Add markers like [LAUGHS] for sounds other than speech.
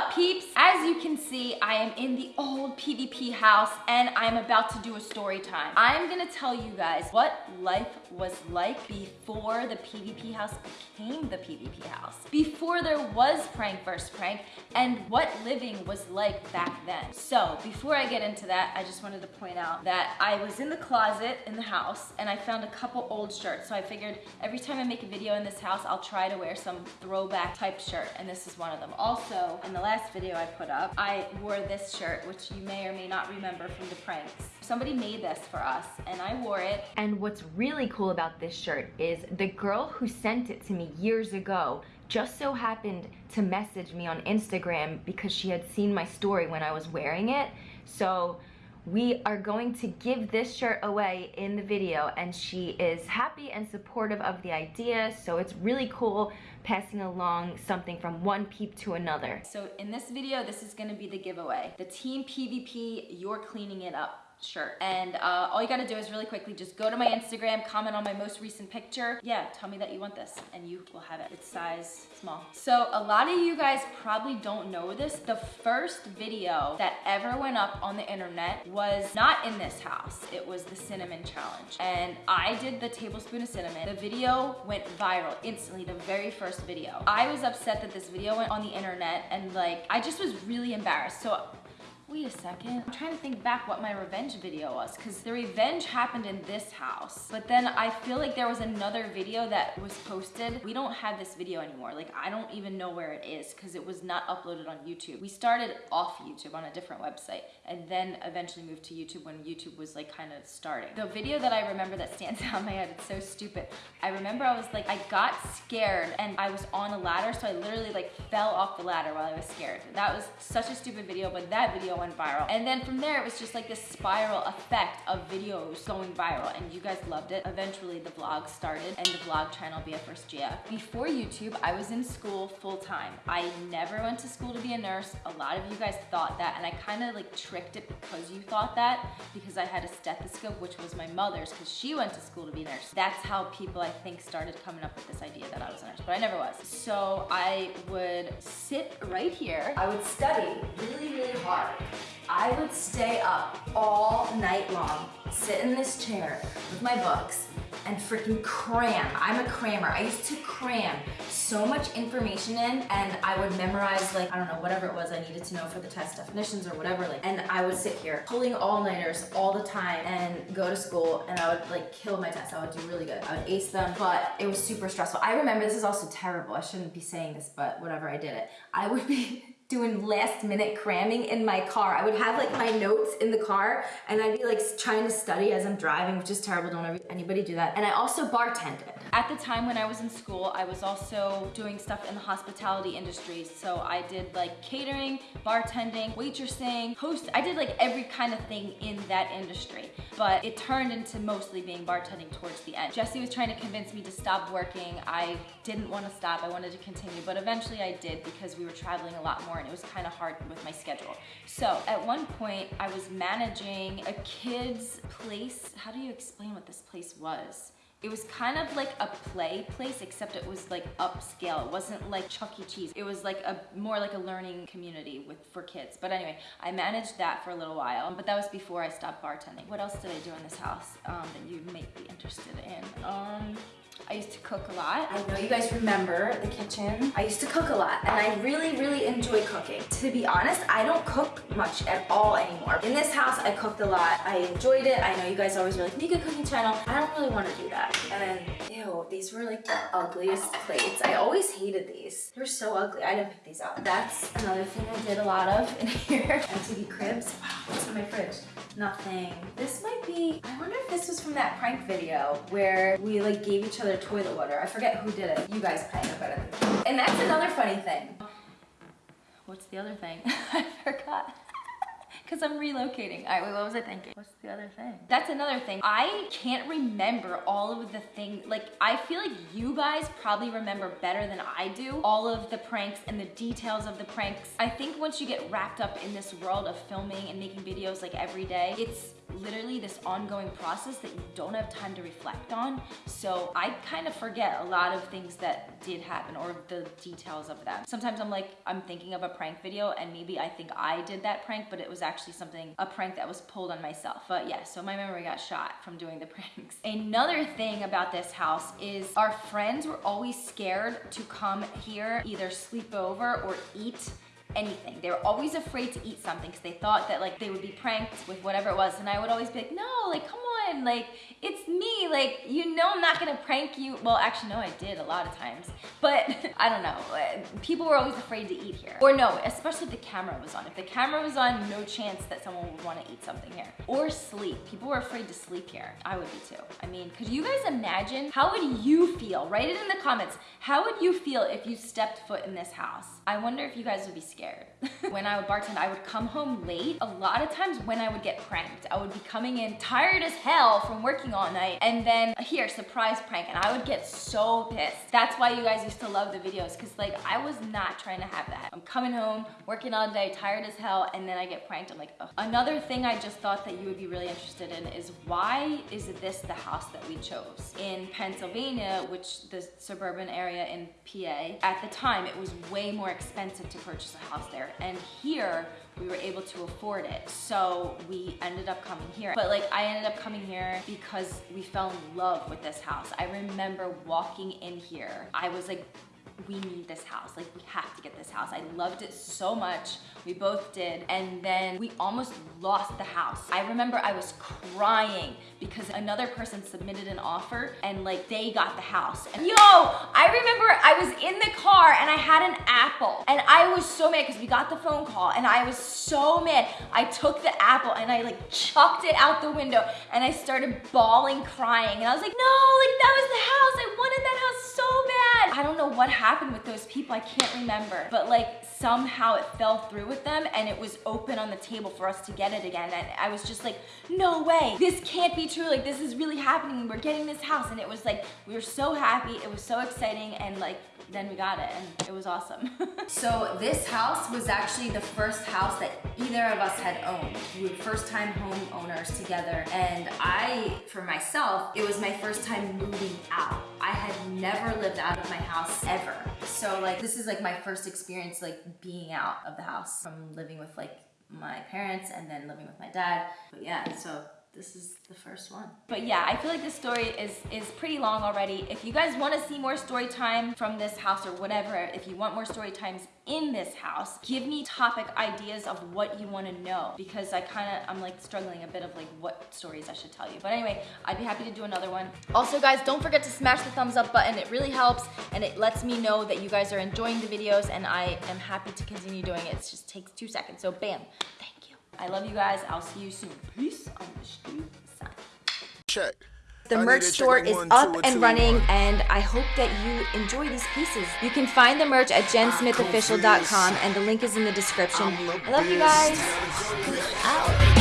up peeps? As you can see, I am in the old PvP house and I'm about to do a story time. I'm gonna tell you guys what life was like before the PvP house became the PvP house. Before there was prank versus prank and what living was like back then. So before I get into that, I just wanted to point out that I was in the closet in the house and I found a couple old shirts. So I figured every time I make a video in this house, I'll try to wear some throwback type shirt and this is one of them. Also, in the last video I put up, I wore this shirt, which you may or may not remember from the pranks. Somebody made this for us and I wore it. And what's really cool about this shirt is the girl who sent it to me years ago just so happened to message me on Instagram because she had seen my story when I was wearing it. So we are going to give this shirt away in the video and she is happy and supportive of the idea so it's really cool passing along something from one peep to another. So in this video this is going to be the giveaway. The team PvP you're cleaning it up shirt. And uh, all you gotta do is really quickly just go to my Instagram, comment on my most recent picture. Yeah, tell me that you want this and you will have it. It's size small. So a lot of you guys probably don't know this. The first video that ever went up on the internet was not in this house. It was the cinnamon challenge. And I did the tablespoon of cinnamon. The video went viral instantly, the very first video. I was upset that this video went on the internet and like, I just was really embarrassed. So wait a second. I'm trying to think back what my revenge video was because the revenge happened in this house. But then I feel like there was another video that was posted. We don't have this video anymore. Like I don't even know where it is because it was not uploaded on YouTube. We started off YouTube on a different website and then eventually moved to YouTube when YouTube was like kind of starting. The video that I remember that stands [LAUGHS] out in my head, it's so stupid. I remember I was like, I got scared and I was on a ladder so I literally like fell off the ladder while I was scared. That was such a stupid video but that video went viral. And then from there, it was just like this spiral effect of videos going viral and you guys loved it. Eventually the vlog started and the vlog channel BFvsGF. Before YouTube, I was in school full time. I never went to school to be a nurse. A lot of you guys thought that and I kind of like tricked it because you thought that because I had a stethoscope, which was my mother's because she went to school to be a nurse. That's how people I think started coming up with this idea that I was a nurse, but I never was. So I would sit right here. I would study really, really hard. I would stay up all night long, sit in this chair with my books and freaking cram. I'm a crammer. I used to cram so much information in and I would memorize like, I don't know, whatever it was I needed to know for the test definitions or whatever. Like, and I would sit here pulling all-nighters all the time and go to school and I would like kill my tests. I would do really good. I would ace them, but it was super stressful. I remember, this is also terrible. I shouldn't be saying this, but whatever, I did it. I would be [LAUGHS] doing last minute cramming in my car. I would have like my notes in the car and I'd be like trying to study as I'm driving, which is terrible. Don't ever anybody do that. And I also bartended. At the time when I was in school, I was also doing stuff in the hospitality industry. So I did like catering, bartending, waitressing, host. I did like every kind of thing in that industry. But it turned into mostly being bartending towards the end. Jesse was trying to convince me to stop working. I didn't want to stop. I wanted to continue, but eventually I did because we were traveling a lot more and it was kind of hard with my schedule. So at one point I was managing a kid's place. How do you explain what this place was? It was kind of like a play place, except it was like upscale. It wasn't like Chuck E. Cheese. It was like a more like a learning community with for kids. But anyway, I managed that for a little while, but that was before I stopped bartending. What else did I do in this house um, that you may be interested in? Um, I used to cook a lot. I know you guys remember the kitchen. I used to cook a lot and I really, really enjoy cooking. To be honest, I don't cook much at all anymore. In this house, I cooked a lot. I enjoyed it. I know you guys always were like, make a cooking channel. I don't really want to do that. And then, ew, these were like the ugliest plates. I always hated these. They were so ugly. I didn't pick these up. That's another thing I did a lot of [LAUGHS] in here. MTV Cribs. Wow, what's in my fridge? Nothing. This might be, I wonder if this was from that prank video where we like gave each other toilet water. I forget who did it. You guys probably know better than And that's another funny thing. What's the other thing? [LAUGHS] I forgot. [LAUGHS] Because I'm relocating. All right, wait, what was I thinking? What's the other thing? That's another thing. I can't remember all of the things. Like, I feel like you guys probably remember better than I do all of the pranks and the details of the pranks. I think once you get wrapped up in this world of filming and making videos like every day, it's literally this ongoing process that you don't have time to reflect on. So I kind of forget a lot of things that did happen or the details of them. Sometimes I'm like, I'm thinking of a prank video and maybe I think I did that prank, but it was actually something, a prank that was pulled on myself. But yeah, so my memory got shot from doing the [LAUGHS] pranks. Another thing about this house is our friends were always scared to come here, either sleep over or eat anything. They were always afraid to eat something because they thought that like they would be pranked with whatever it was. And I would always be like, no, like come on, like it's me. Like you know I'm not gonna prank you. Well, actually no, I did a lot of times. But [LAUGHS] I don't know. Uh, people were always afraid to eat here. Or no, especially if the camera was on. If the camera was on, no chance that someone would want to eat something here. Or sleep. People were afraid to sleep here. I would be too. I mean, could you guys imagine? How would you feel? Write it in the comments. How would you feel if you stepped foot in this house? I wonder if you guys would be scared scared. [LAUGHS] when I would bartend, I would come home late. A lot of times when I would get pranked, I would be coming in tired as hell from working all night and then here, surprise prank, and I would get so pissed. That's why you guys used to love the videos because like I was not trying to have that. I'm coming home, working all day, tired as hell, and then I get pranked. I'm like, Ugh. Another thing I just thought that you would be really interested in is why is this the house that we chose? In Pennsylvania, which the suburban area in PA, at the time it was way more expensive to purchase a house there. And here, we were able to afford it. So we ended up coming here. But like I ended up coming here because we fell in love with this house. I remember walking in here. I was like, we need this house. Like we have to get this house. I loved it so much. We both did. And then we almost lost the house. I remember I was crying because another person submitted an offer and like they got the house. And yo, I remember I was in the car and I had an apple and I was so mad because we got the phone call and I was so mad. I took the apple and I like chucked it out the window and I started bawling, crying. And I was like, no, like that what happened with those people. I can't remember. But like somehow it fell through with them and it was open on the table for us to get it again. And I was just like, no way, this can't be true. Like this is really happening. We're getting this house. And it was like, we were so happy. It was so exciting. And like, then we got it and it was awesome. [LAUGHS] so this house was actually the first house that either of us had owned. We were first time home owners together. And I, for myself, it was my first time moving out. I had never lived out of my house ever. So like, this is like my first experience like being out of the house from living with like my parents and then living with my dad. But yeah, so this is the first one. But yeah, I feel like this story is, is pretty long already. If you guys wanna see more story time from this house or whatever, if you want more story times in this house, give me topic ideas of what you wanna know because I kinda, I'm like struggling a bit of like what stories I should tell you. But anyway, I'd be happy to do another one. Also guys, don't forget to smash the thumbs up button. It really helps and it lets me know that you guys are enjoying the videos and I am happy to continue doing it. It just takes two seconds. So bam, thank you. I love you guys. I'll see you soon. Peace on the street side. Check. The merch store is up and running, and I hope that you enjoy these pieces. You can find the merch at jensmithofficial.com, and the link is in the description. I love you guys. Out.